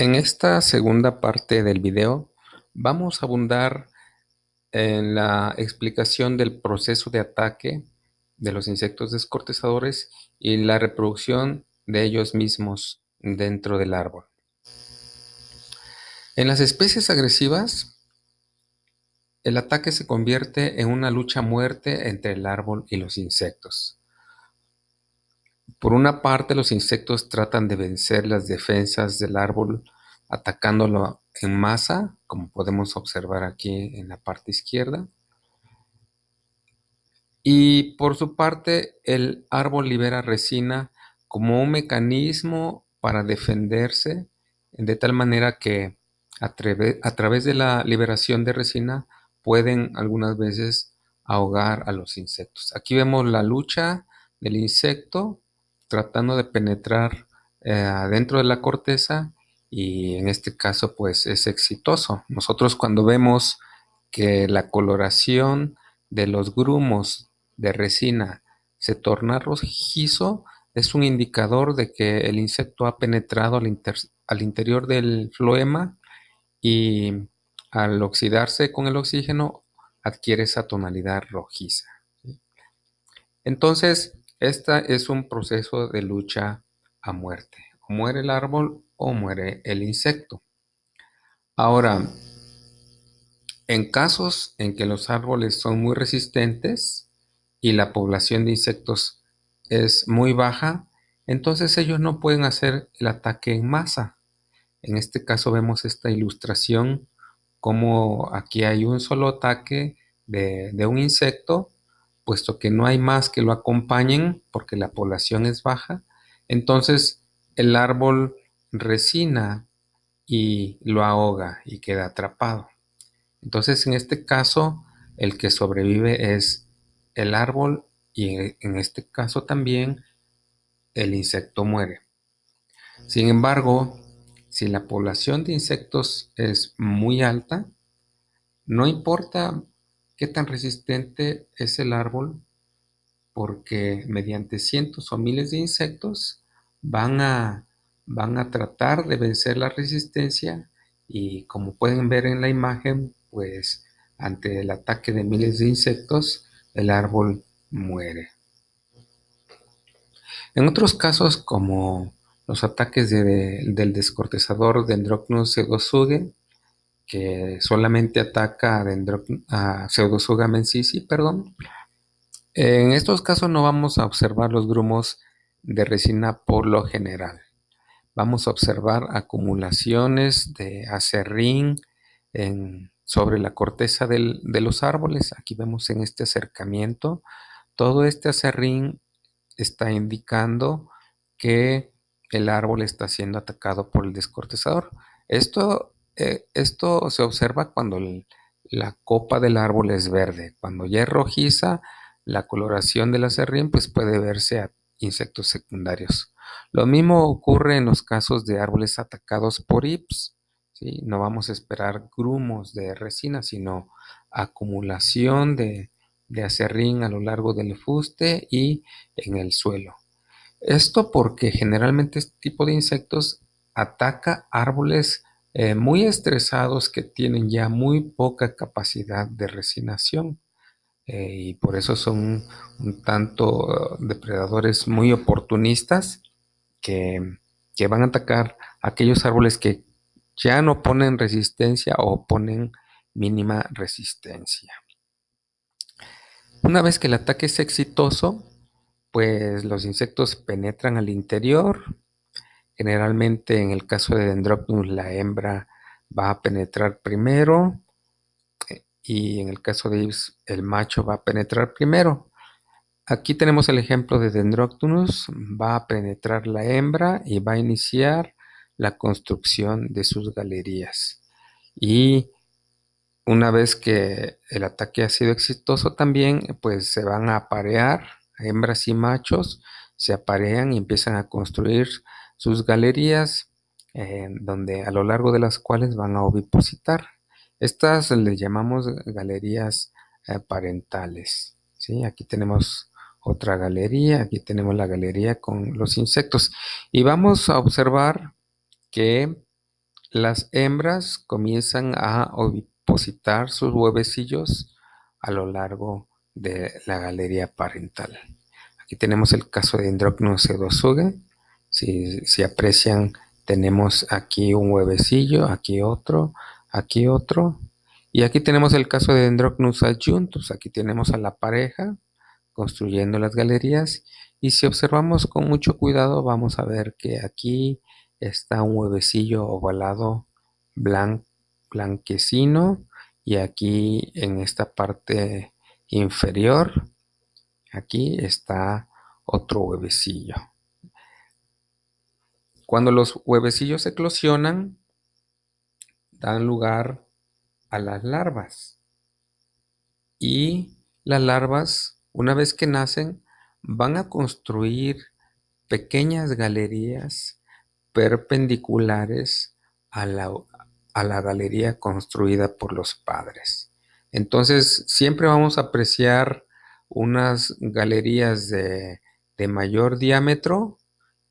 En esta segunda parte del video vamos a abundar en la explicación del proceso de ataque de los insectos descortezadores y la reproducción de ellos mismos dentro del árbol. En las especies agresivas, el ataque se convierte en una lucha muerte entre el árbol y los insectos. Por una parte, los insectos tratan de vencer las defensas del árbol atacándolo en masa, como podemos observar aquí en la parte izquierda. Y por su parte, el árbol libera resina como un mecanismo para defenderse, de tal manera que a, a través de la liberación de resina pueden algunas veces ahogar a los insectos. Aquí vemos la lucha del insecto tratando de penetrar eh, adentro de la corteza y en este caso pues es exitoso. Nosotros cuando vemos que la coloración de los grumos de resina se torna rojizo, es un indicador de que el insecto ha penetrado al, al interior del floema y al oxidarse con el oxígeno adquiere esa tonalidad rojiza. Entonces, este es un proceso de lucha a muerte. O muere el árbol o muere el insecto. Ahora, en casos en que los árboles son muy resistentes y la población de insectos es muy baja, entonces ellos no pueden hacer el ataque en masa. En este caso vemos esta ilustración como aquí hay un solo ataque de, de un insecto puesto que no hay más que lo acompañen porque la población es baja, entonces el árbol resina y lo ahoga y queda atrapado. Entonces en este caso el que sobrevive es el árbol y en este caso también el insecto muere. Sin embargo, si la población de insectos es muy alta, no importa qué tan resistente es el árbol porque mediante cientos o miles de insectos van a, van a tratar de vencer la resistencia y como pueden ver en la imagen, pues ante el ataque de miles de insectos, el árbol muere. En otros casos, como los ataques del descortezador Dendrocnus que solamente ataca a, a Pseudosuga mensisi, perdón. En estos casos no vamos a observar los grumos de resina por lo general. Vamos a observar acumulaciones de acerrín sobre la corteza de los árboles. Aquí vemos en este acercamiento, todo este acerrín está indicando que el árbol está siendo atacado por el descortezador. Esto eh, esto se observa cuando la copa del árbol es verde. Cuando ya es rojiza, la coloración del acerrín pues puede verse a insectos secundarios. Lo mismo ocurre en los casos de árboles atacados por hips. No vamos a esperar grumos de resina, sino acumulación de, de acerrín a lo largo del fuste y en el suelo. Esto porque generalmente este tipo de insectos ataca árboles eh, muy estresados que tienen ya muy poca capacidad de resinación eh, y por eso son un tanto depredadores muy oportunistas que, que van a atacar aquellos árboles que ya no ponen resistencia o ponen mínima resistencia. Una vez que el ataque es exitoso, pues los insectos penetran al interior, Generalmente en el caso de Dendrocnus la hembra va a penetrar primero eh, y en el caso de Ives el macho va a penetrar primero. Aquí tenemos el ejemplo de Dendrocnus, va a penetrar la hembra y va a iniciar la construcción de sus galerías. Y una vez que el ataque ha sido exitoso también, pues se van a aparear, hembras y machos se aparean y empiezan a construir sus galerías, donde a lo largo de las cuales van a ovipositar. Estas le llamamos galerías eh, parentales. ¿sí? Aquí tenemos otra galería, aquí tenemos la galería con los insectos. Y vamos a observar que las hembras comienzan a ovipositar sus huevecillos a lo largo de la galería parental. Aquí tenemos el caso de Androcnus pseudosuge. Si, aprecian, tenemos aquí un huevecillo, aquí otro, aquí otro. Y aquí tenemos el caso de Androcnus adjuntus. Aquí tenemos a la pareja construyendo las galerías. Y si observamos con mucho cuidado, vamos a ver que aquí está un huevecillo ovalado blanquecino y aquí en esta parte inferior aquí está otro huevecillo cuando los huevecillos eclosionan dan lugar a las larvas y las larvas una vez que nacen van a construir pequeñas galerías perpendiculares a la, a la galería construida por los padres. Entonces, siempre vamos a apreciar unas galerías de, de mayor diámetro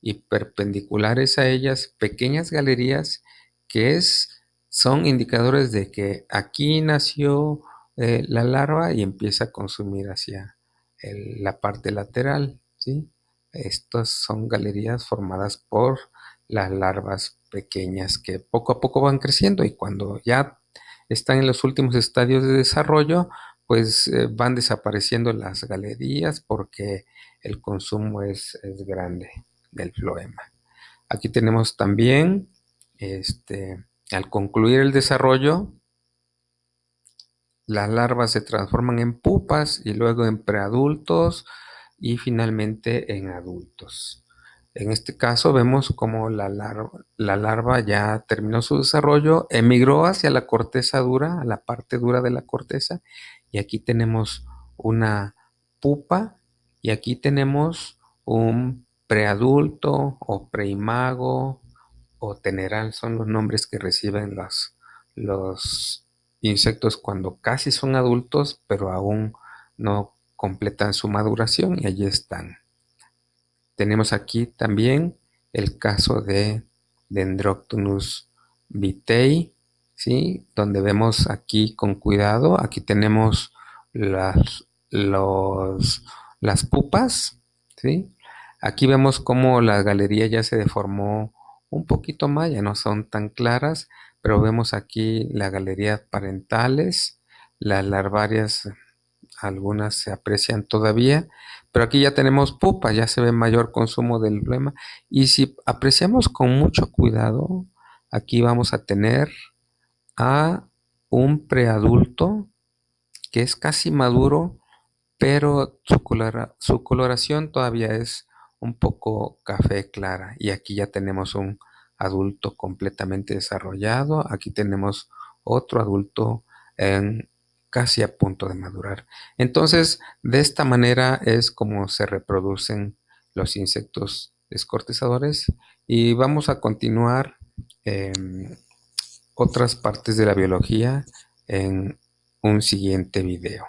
y perpendiculares a ellas, pequeñas galerías que es, son indicadores de que aquí nació eh, la larva y empieza a consumir hacia la parte lateral. ¿sí? Estas son galerías formadas por las larvas pequeñas que poco a poco van creciendo y cuando ya están en los últimos estadios de desarrollo, pues eh, van desapareciendo las galerías porque el consumo es, grande del floema. Aquí tenemos también, este, al concluir el desarrollo, las larvas se transforman en pupas y luego en preadultos y finalmente en adultos. En este caso vemos como la larva, ya terminó su desarrollo, emigró hacia la corteza dura, a la parte dura de la corteza, y aquí tenemos una pupa y aquí tenemos un preadulto o preimago o teneral, son los nombres que reciben los, los insectos cuando casi son adultos, pero aún no completan su maduración y allí están. Tenemos aquí también el caso de Dendroctonus vitei, ¿sí? donde vemos aquí con cuidado, aquí tenemos las, las pupas, ¿sí? Aquí vemos cómo la galería ya se deformó un poquito más, ya no son tan claras, pero vemos aquí la galería parentales, las larvarias, algunas se aprecian todavía, pero aquí ya tenemos pupa, ya se ve mayor consumo del flema. Y si apreciamos con mucho cuidado, aquí vamos a tener a un preadulto que es casi maduro, pero su coloración todavía es un poco café clara. Y aquí ya tenemos un adulto completamente desarrollado. Aquí tenemos otro adulto en casi a punto de madurar. Entonces, de esta manera es como se reproducen los insectos descortezadores y vamos a continuar en otras partes de la biología en un siguiente video.